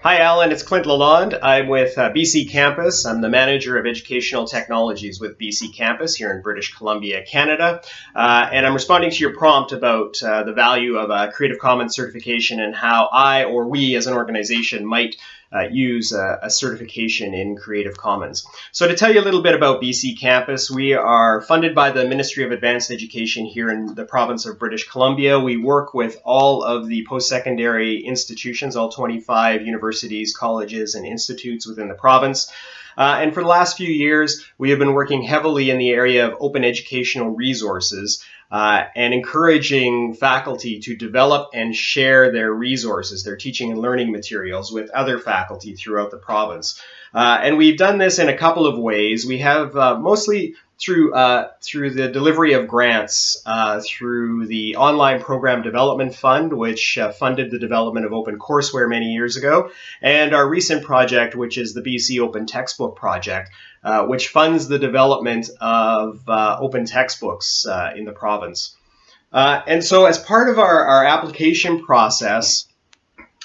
Hi, Alan. It's Clint Lalonde. I'm with uh, BC Campus. I'm the manager of educational technologies with BC Campus here in British Columbia, Canada. Uh, and I'm responding to your prompt about uh, the value of a Creative Commons certification and how I or we as an organization might uh, use a, a, certification in Creative Commons. So to tell you a little bit about BC Campus, we are funded by the Ministry of Advanced Education here in the province of British Columbia. We work with all of the post-secondary institutions, all 25 universities, colleges, and institutes within the province. Uh, and for the last few years, we have been working heavily in the area of open educational resources uh, and encouraging faculty to develop and share their resources, their teaching and learning materials with other faculty throughout the province. Uh, and we've done this in a couple of ways. We have uh, mostly through uh, through the delivery of grants uh, through the Online Program Development Fund, which uh, funded the development of open courseware many years ago, and our recent project, which is the BC Open Textbook Project, uh, which funds the development of uh, open textbooks uh, in the province. and so, as part of our, our application process,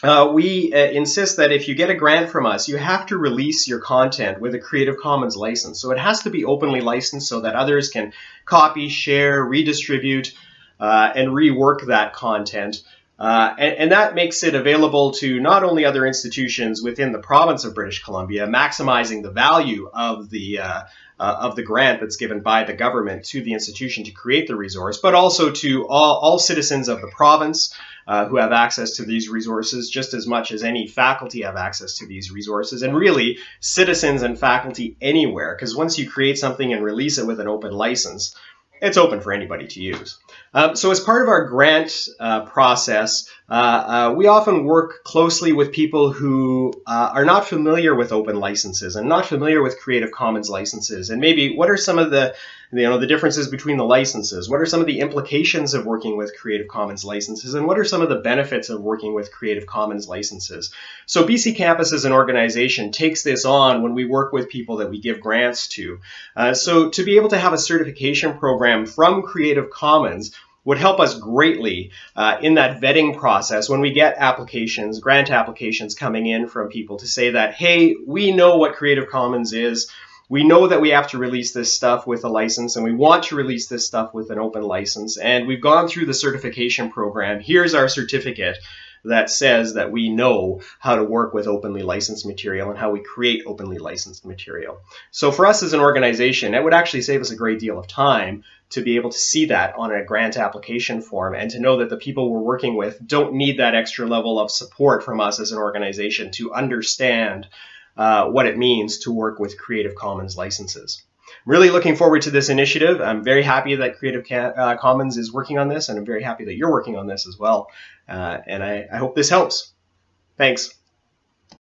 uh, we uh, insist that if you get a grant from us, you have to release your content with a Creative Commons license. So it has to be openly licensed so that others can copy, share, redistribute, uh, and rework that content. Uh, and, and, that makes it available to not only other institutions within the province of British Columbia, maximizing the value of the uh, uh, of the grant that's given by the government to the institution to create the resource, but also to all, all citizens of the province uh, who have access to these resources just as much as any faculty have access to these resources, and really citizens and faculty anywhere, because once you create something and release it with an open license, it's open for anybody to use. Um, so as part of our grant uh, process, uh, uh, we often work closely with people who uh, are not familiar with open licenses and not familiar with Creative Commons licenses. And maybe what are some of the you know the differences between the licenses? What are some of the implications of working with Creative Commons licenses? And what are some of the benefits of working with Creative Commons licenses? So BC Campus as an organization takes this on when we work with people that we give grants to. Uh, so to be able to have a certification program from Creative Commons would help us greatly uh, in that vetting process when we get applications, grant applications coming in from people to say that, hey, we know what Creative Commons is. We know that we have to release this stuff with a license and we want to release this stuff with an open license. And we've gone through the certification program. Here's our certificate that says that we know how to work with openly licensed material and how we create openly licensed material. So for us as an organization, it would actually save us a great deal of time to be able to see that on a grant application form and to know that the people we're working with don't need that extra level of support from us as an organization to understand uh, what it means to work with Creative Commons licenses. Really looking forward to this initiative. I'm very happy that Creative uh, Commons is working on this, and I'm very happy that you're working on this as well. Uh, and I, I hope this helps. Thanks.